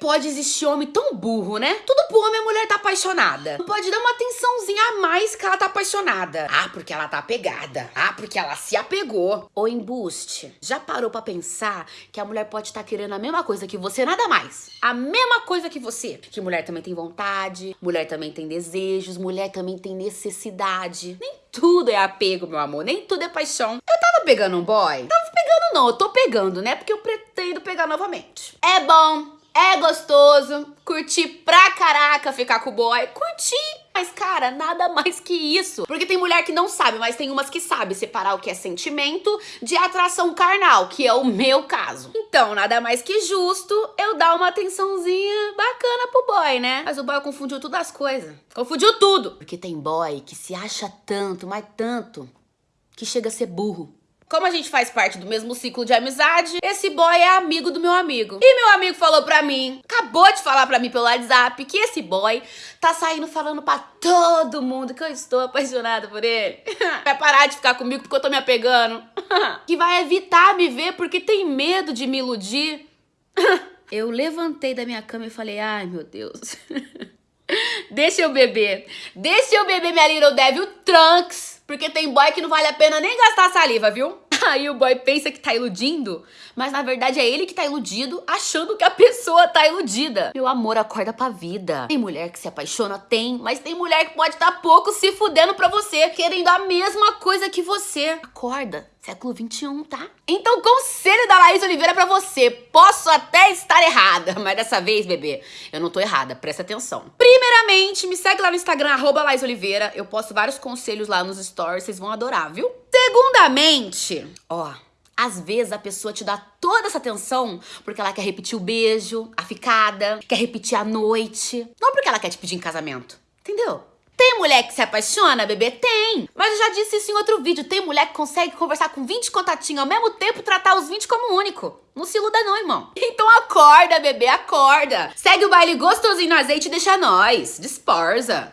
pode existir homem tão burro, né? Tudo pro homem a mulher tá apaixonada. Não pode dar uma atençãozinha a mais que ela tá apaixonada. Ah, porque ela tá apegada. Ah, porque ela se apegou. Ou embuste. Já parou pra pensar que a mulher pode estar tá querendo a mesma coisa que você, nada mais. A mesma coisa que você. Que mulher também tem vontade, mulher também tem desejos, mulher também tem necessidade. Nem tudo é apego, meu amor. Nem tudo é paixão. Eu tava pegando um boy? Tava pegando não, eu tô pegando, né? Porque eu pretendo pegar novamente. É bom, é gostoso, curti pra caraca ficar com o boy, curti. Mas, cara, nada mais que isso. Porque tem mulher que não sabe, mas tem umas que sabe separar o que é sentimento de atração carnal, que é o meu caso. Então, nada mais que justo eu dar uma atençãozinha bacana pro boy, né? Mas o boy confundiu tudo as coisas. Confundiu tudo. Porque tem boy que se acha tanto, mas tanto, que chega a ser burro. Como a gente faz parte do mesmo ciclo de amizade, esse boy é amigo do meu amigo. E meu amigo falou pra mim, acabou de falar pra mim pelo WhatsApp, que esse boy tá saindo falando pra todo mundo que eu estou apaixonada por ele. vai parar de ficar comigo porque eu tô me apegando. que vai evitar me ver porque tem medo de me iludir. eu levantei da minha cama e falei, ai meu Deus. Deixa eu beber. Deixa eu beber minha Little Devil Trunks. Porque tem boy que não vale a pena nem gastar saliva, viu? Aí o boy pensa que tá iludindo, mas na verdade é ele que tá iludido, achando que a pessoa tá iludida. Meu amor, acorda pra vida. Tem mulher que se apaixona? Tem, mas tem mulher que pode estar tá pouco se fudendo pra você, querendo a mesma coisa que você. Acorda. Século 21, tá? Então, conselho da Laís Oliveira pra você. Posso até estar errada, mas dessa vez, bebê, eu não tô errada. Presta atenção. Primeiramente, me segue lá no Instagram, arroba Laís Oliveira. Eu posto vários conselhos lá nos stories, vocês vão adorar, viu? Segundamente, ó, às vezes a pessoa te dá toda essa atenção porque ela quer repetir o beijo, a ficada, quer repetir a noite. Não porque ela quer te pedir em casamento. Entendeu? Tem mulher que se apaixona, bebê? Tem. Mas eu já disse isso em outro vídeo. Tem mulher que consegue conversar com 20 contatinhos ao mesmo tempo e tratar os 20 como único. Não se iluda não, irmão. Então acorda, bebê, acorda. Segue o baile gostosinho no azeite e deixa nós. Dispersa.